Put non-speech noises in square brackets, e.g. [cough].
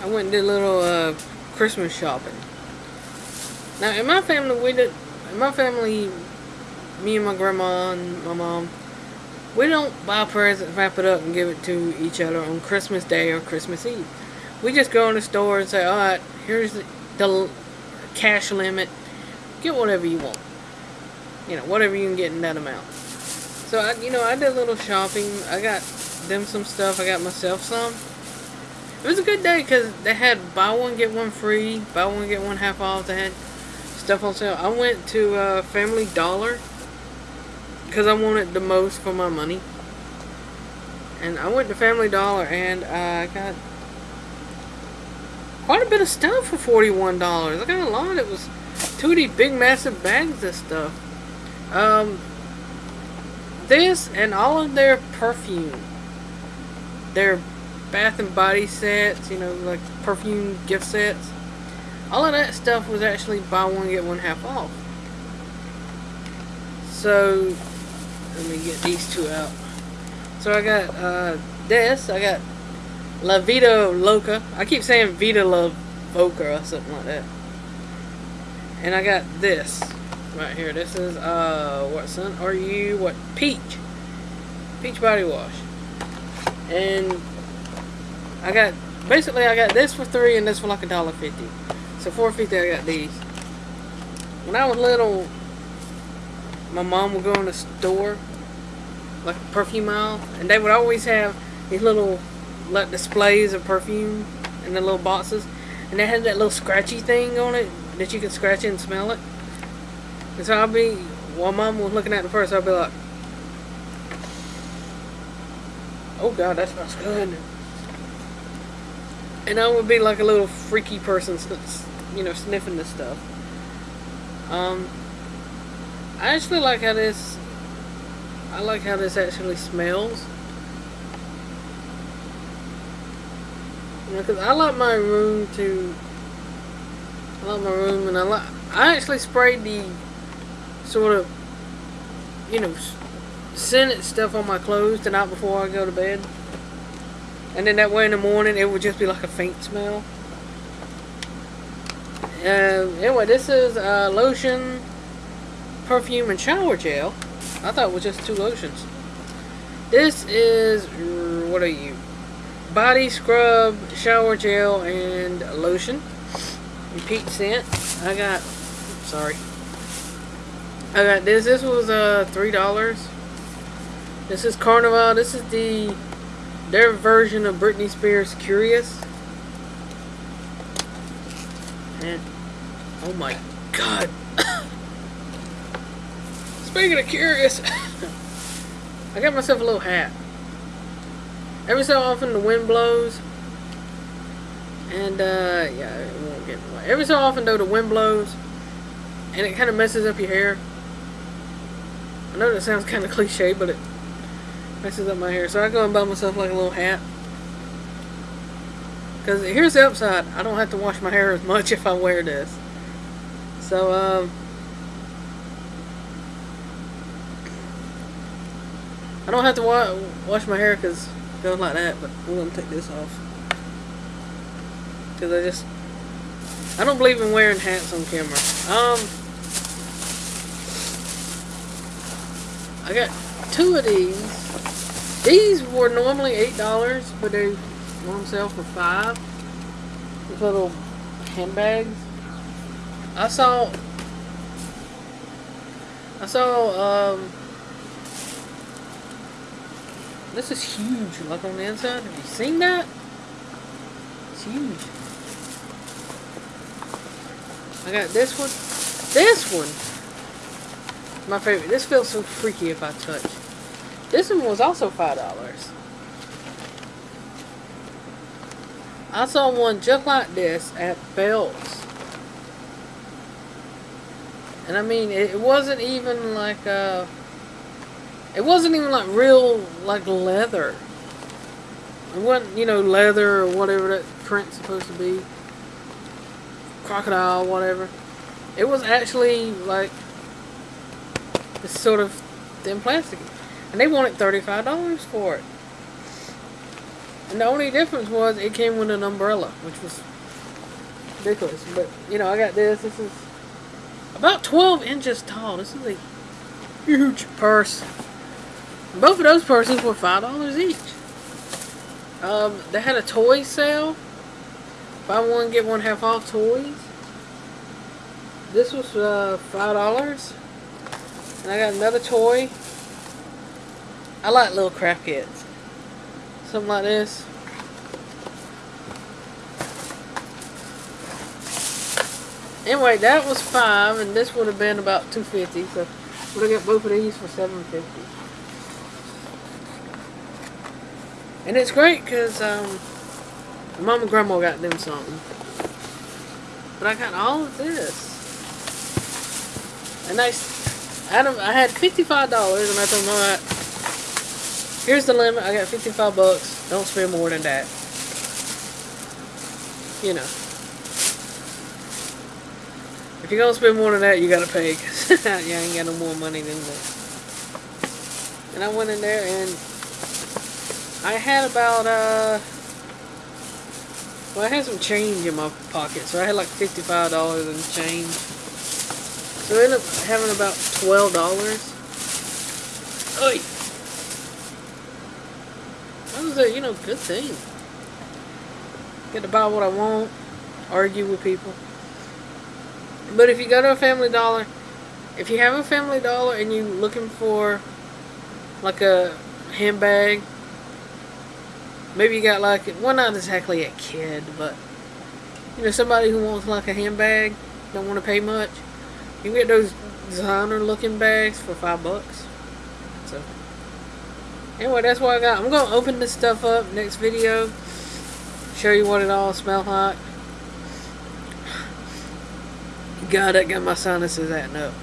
I went and did a little uh, Christmas shopping. Now, in my family, we did. In my family, me and my grandma and my mom, we don't buy presents, wrap it up, and give it to each other on Christmas Day or Christmas Eve. We just go in the store and say, "All right, here's the, the cash limit. Get whatever you want. You know, whatever you can get in that amount." So, I, you know, I did a little shopping. I got them some stuff. I got myself some. It was a good day because they had buy one get one free, buy one get one half off. They had stuff on sale. I went to uh, Family Dollar because I wanted the most for my money. And I went to Family Dollar and I got quite a bit of stuff for $41. I got a lot. It was two of these big massive bags of stuff. Um, this and all of their perfume. Their bath and body sets, you know, like perfume gift sets. All of that stuff was actually buy one get one half off. So let me get these two out. So I got uh, this. I got La Vida Loca. I keep saying Vida La Voca or something like that. And I got this right here. This is uh, what son are you? What peach? Peach body wash. And I got basically I got this for three and this for like a dollar fifty. So four fifty I got these. When I was little, my mom would go in the store, like perfume aisle, and they would always have these little like displays of perfume in the little boxes, and they had that little scratchy thing on it that you could scratch it and smell it. And so I'll be while mom was looking at the purse, I'll be like, "Oh God, that smells good." And I would be like a little freaky person, you know, sniffing this stuff. Um, I actually like how this. I like how this actually smells. You know, I like my room to. I like my room, and I like. I actually sprayed the sort of, you know, scented stuff on my clothes the night before I go to bed. And then that way in the morning it would just be like a faint smell. Uh, anyway, this is uh, lotion, perfume, and shower gel. I thought it was just two lotions. This is, what are you? Body scrub, shower gel, and lotion. Repeat scent. I got, sorry. I got this. This was uh, $3. This is Carnival. This is the their version of Britney Spears' Curious. And, oh my god. [coughs] Speaking of Curious, [coughs] I got myself a little hat. Every so often the wind blows. And, uh, yeah, it won't get away. Every so often, though, the wind blows. And it kind of messes up your hair. I know that sounds kind of cliche, but it messes up my hair. So I go and buy myself like a little hat. Because here's the upside. I don't have to wash my hair as much [laughs] if I wear this. So, um... I don't have to wa wash my hair because it goes like that, but we're going to take this off. Because I just... I don't believe in wearing hats on camera. Um... I got two of these. These were normally $8, but they were on sale for 5 These little handbags. I saw... I saw, um... This is huge, like on the inside. Have you seen that? It's huge. I got this one. This one! My favorite. This feels so freaky if I touch. This one was also $5. I saw one just like this at Belts. And I mean, it wasn't even like, a... it wasn't even like real, like leather. It wasn't, you know, leather or whatever that print's supposed to be. Crocodile, whatever. It was actually like this sort of thin plastic. And they wanted $35 for it. And the only difference was it came with an umbrella, which was ridiculous. But, you know, I got this. This is about 12 inches tall. This is a huge purse. Both of those purses were $5 each. Um, they had a toy sale. Buy one, get one half off toys. This was uh, $5. And I got another toy. I like little craft kits. Something like this. Anyway, that was five, and this would have been about two fifty. So have got both of these for seven fifty. And it's great because um, mom and grandma got them something. But I got all of this. And I, Adam, I had fifty-five dollars, and I told right, here's the limit. I got fifty-five bucks. Don't spend more than that. You know. If you're gonna spend more than that, you gotta pay, [laughs] cause you ain't got no more money than that. And I went in there and I had about uh, well, I had some change in my pocket, so I had like fifty-five dollars in change. So I ended up having about twelve dollars. That was a you know good thing. Get to buy what I want, argue with people. But if you go to a Family Dollar, if you have a Family Dollar and you're looking for like a handbag, maybe you got like, well not exactly a kid, but you know, somebody who wants like a handbag, don't want to pay much, you get those designer looking bags for five bucks. So, anyway, that's what I got. I'm going to open this stuff up next video, show you what it all smells like. God, that got my sinuses acting up.